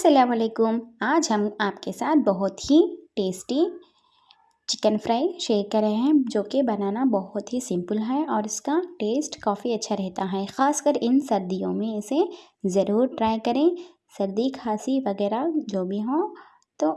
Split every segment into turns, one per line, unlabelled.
السلام علیکم۔ آج ہم آپ کے ساتھ بہت ہی ٹیسٹی چکن فرائی شیئر کر رہے ہیں، جو کہ بنانا بہت ہی سمپل ہے اور اس کا ٹیسٹ کافی اچھا رہتا ہے۔ خاص کر ان سردیوں میں اسے ضرور ٹرائی کریں۔ سردی، کھانسی وغیرہ جو بھی ہوں، تو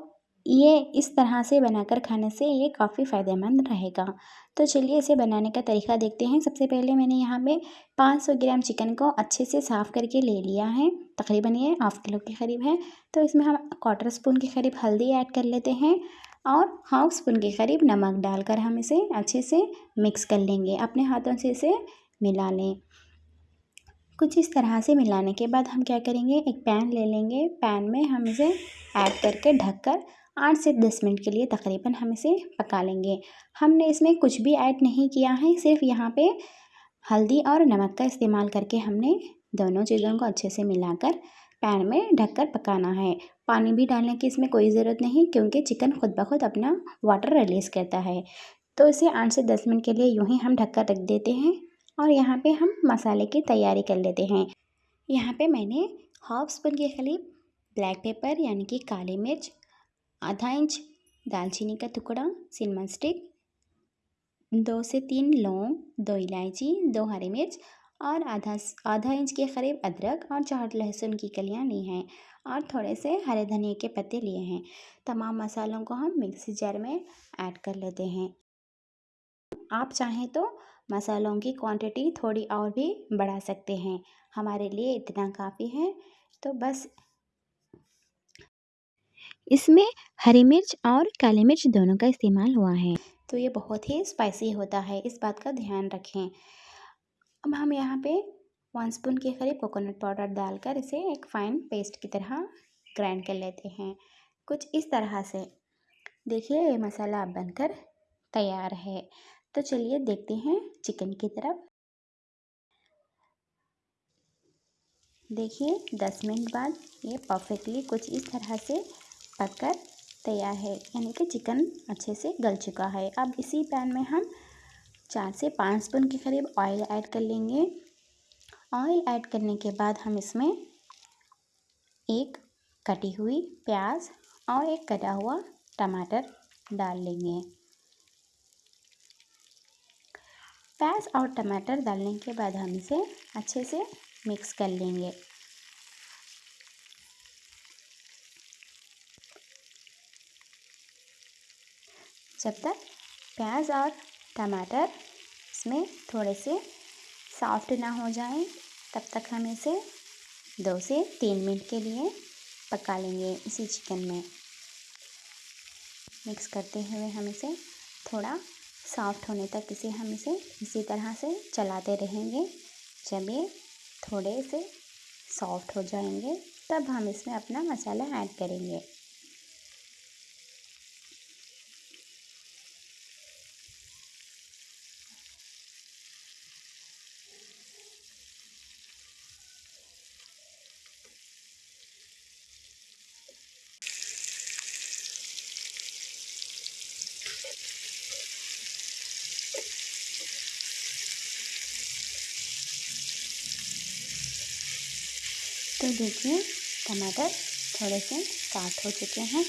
یہ اس طرح سے بنا کر کھانے سے یہ کافی فائدہ مند رہے گا۔ تو چلیے اسے بنانے کا طریقہ دیکھتے ہیں۔ سب سے پہلے میں نے یہاں پہ پانچ سو گرام چکن کو اچھے سے صاف کر کے لے لیا ہے۔ تقریباً یہ ہاف کلو کے قریب ہے۔ تو اس میں ہم کوارٹر اسپون کے قریب ہلدی ایڈ کر لیتے ہیں اور ہاف اسپون کے قریب نمک ڈال کر ہم اسے اچھے سے مکس کر لیں گے۔ اپنے ہاتھوں سے اسے ملا لیں۔ کچھ اس طرح سے ملانے کے بعد ہم کیا کریں گے؟ ایک پین لے لیں گے۔ پین میں ہم اسے ایڈ کر کے ڈھک کر آٹھ سے دس منٹ کے لیے تقریباً ہم اسے پکا لیں گے۔ ہم نے اس میں کچھ بھی ایڈ نہیں کیا ہے، صرف یہاں پہ ہلدی اور نمک کا استعمال کر کے ہم نے دونوں چیزوں کو اچھے سے ملا کر پین میں ڈھک کر پکانا ہے۔ پانی بھی ڈالنے کی اس میں کوئی ضرورت نہیں، کیونکہ چکن خود بخود اپنا واٹر ریلیز کرتا ہے۔ تو اسے آٹھ سے دس منٹ کے لیے یوں ہی ہم ڈھک کر رکھ دیتے ہیں اور یہاں پہ ہم مسالے کی تیاری کر لیتے ہیں۔ یہاں پہ میں نے ہاف اسپون کے قریب بلیک پیپر یعنی کہ کالی مرچ آدھا انچ دال چینی کا ٹکڑا سنمن اسٹک دو سے تین لونگ دو الائچی دو ہری مرچ اور آدھا آدھا انچ کے قریب ادرک اور چار لہسن کی کلیاں لی ہیں اور تھوڑے سے ہرے دھنیا کے پتے لیے ہیں تمام مسالوں کو ہم مکسی جار میں ایڈ کر لیتے ہیں آپ چاہیں تو مسالوں کی کوانٹٹی تھوڑی اور بھی بڑھا سکتے ہیں ہمارے لیے اتنا کافی ہے تو بس اس میں ہری مرچ اور کالی مرچ دونوں کا استعمال ہوا ہے۔ تو یہ بہت ہی اسپائسی ہوتا ہے، اس بات کا دھیان رکھیں۔ اب ہم یہاں پہ ون اسپون کے قریب کوکونٹ پاؤڈر ڈال کر اسے ایک فائن پیسٹ کی طرح گرائنڈ کر لیتے ہیں۔ کچھ اس طرح سے۔ دیکھیے، یہ مسالہ اب بن کر تیار ہے۔ تو چلیے دیکھتے ہیں چکن کی طرف۔ دیکھیے، دس منٹ بعد یہ پرفیکٹلی کچھ اس طرح سے پک کر تیار ہے یعنی کہ چکن اچھے سے گل چکا ہے۔ اب اسی پین میں ہم چار سے پانچ اسپون کے قریب آئل ایڈ کر لیں گے۔ آئل ایڈ کرنے کے بعد ہم اس میں ایک کٹی ہوئی پیاز اور ایک کٹا ہوا ٹماٹر ڈال لیں گے۔ پیاز اور ٹماٹر ڈالنے کے بعد ہم اسے اچھے سے مکس کر لیں گے۔ جب تک پیاز اور ٹماٹر اس میں تھوڑے سے سافٹ نہ ہو جائیں، تب تک ہم اسے دو سے تین منٹ کے لیے پکا لیں گے اسی چکن میں۔ مکس کرتے ہوئے ہم اسے تھوڑا سافٹ ہونے تک اسے ہم اسے اسی طرح سے چلاتے رہیں گے۔ جب یہ تھوڑے سے سافٹ ہو جائیں گے، تب ہم اس میں اپنا مسالہ ایڈ کریں گے۔ تو دیکھیے، ٹماٹر تھوڑے سے سافٹ ہو چکے ہیں۔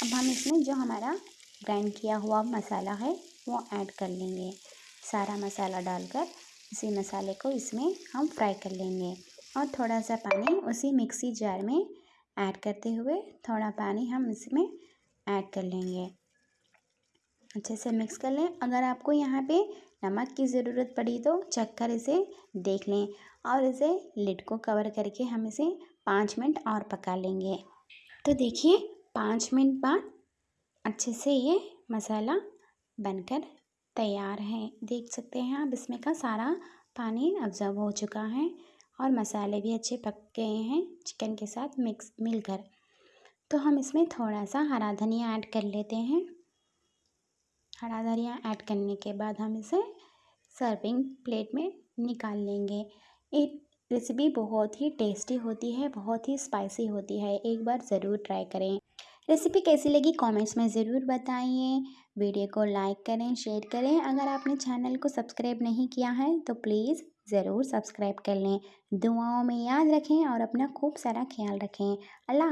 اب ہم اس میں جو ہمارا گرائنڈ کیا ہوا مسالہ ہے، وہ ایڈ کر لیں گے۔ سارا مسالہ ڈال کر اسی مسالے کو اس میں ہم فرائی کر لیں گے۔ اور تھوڑا سا پانی اسی مکسی جار میں ایڈ کرتے ہوئے تھوڑا پانی ہم اس میں ایڈ کر لیں گے۔ اچھے سے مکس کر لیں۔ اگر آپ کو یہاں پہ نمک کی ضرورت پڑی تو چکھ کر اسے دیکھ لیں اور اسے لڈ کو کور کر کے ہم اسے پانچ منٹ اور پکا لیں گے تو دیکھیے پانچ منٹ بعد اچھے سے یہ مسالہ بن کر تیار ہے دیکھ سکتے ہیں آپ اس میں کا سارا پانی ابزرو ہو چکا ہے اور مسالے بھی اچھے پک گئے ہیں چکن کے ساتھ مکس مل کر تو ہم اس میں تھوڑا سا ہرا دھنیا ایڈ کر لیتے ہیں ہرا دھنیا ایڈ کرنے کے بعد ہم اسے سرونگ پلیٹ میں نکال لیں گے۔ ایک ریسیپی بہت ہی ٹیسٹی ہوتی ہے، بہت ہی اسپائسی ہوتی ہے، ایک بار ضرور ٹرائی کریں۔ ریسیپی کیسی لگی کامنٹس میں ضرور بتائیے ویڈیو کو لائک کریں، شیئر کریں۔ اگر آپ نے چینل کو سبسکرائب نہیں کیا ہے تو پلیز ضرور سبسکرائب کر لیں۔ دعاؤں میں یاد رکھیں اور اپنا خوب سارا خیال رکھیں۔ اللہ